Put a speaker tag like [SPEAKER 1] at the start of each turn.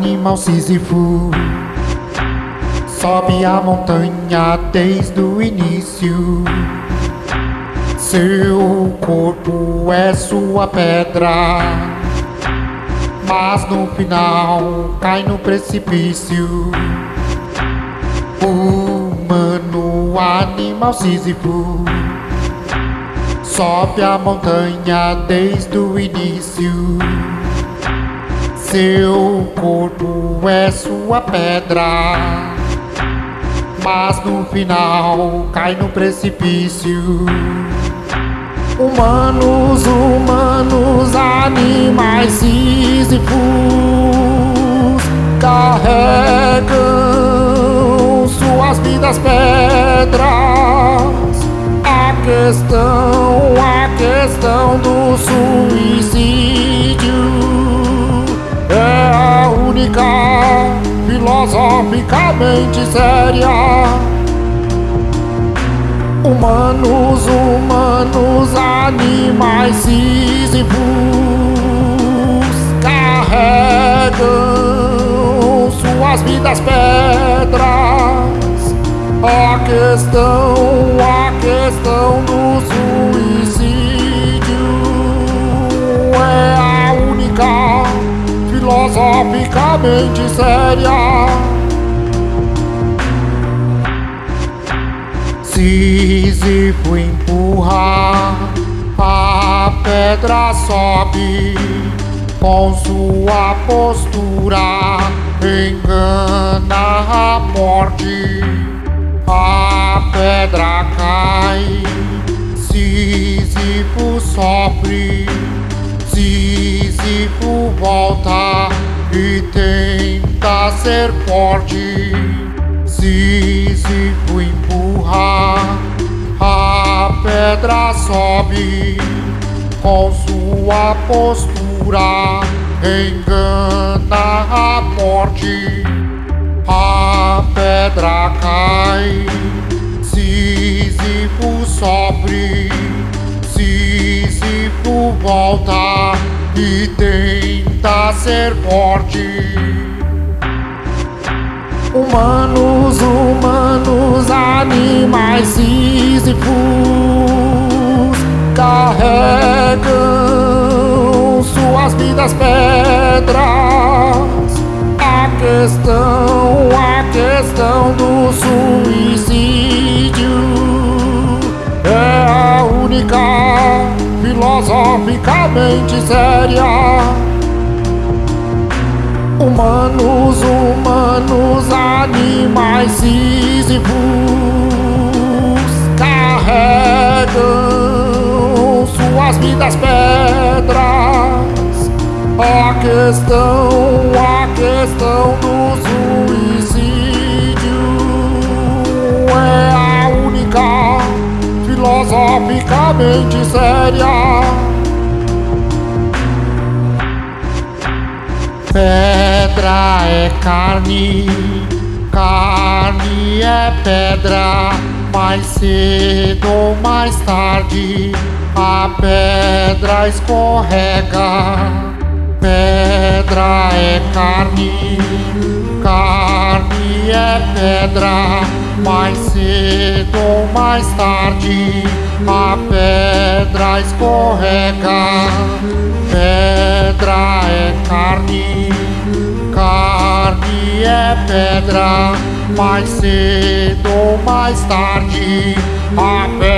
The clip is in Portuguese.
[SPEAKER 1] Animal Sísifo Sobe a montanha desde o início. Seu corpo é sua pedra. Mas no final cai no precipício. Humano, animal Sísifo Sobe a montanha desde o início. Seu corpo é sua pedra, mas no final cai no precipício. Humanos, humanos, animais sísifos carregam suas vidas pedras. A questão, a questão do suicídio única filosoficamente séria. Humanos, humanos, animais sísifos carregam suas vidas pedras. A questão, a questão do suicídio filosoficamente séria. Sísifo empurra, a pedra sobe com sua postura, engana a morte. A pedra cai, Sísifo sofre, Sísifo volta e tenta ser forte. Sísifo empurra, a pedra sobe com sua postura, engana a morte. A pedra cai, Sísifo sofre, Sísifo volta e tenta ser forte. Humanos, humanos, animais sísifos carregam suas vidas pedras. A questão, a questão filosoficamente séria. Humanos, humanos, animais sísifos carregam suas vidas pedras. A questão, a questão do suicídio é a única filosoficamente séria. Pedra é carne, carne é pedra. Mais cedo ou mais tarde, a pedra escorrega. Pedra é carne, carne é pedra. Mais cedo ou mais tarde, a pedra escorrega. Pedra é carne, carne é pedra. Mais cedo ou mais tarde, a pedra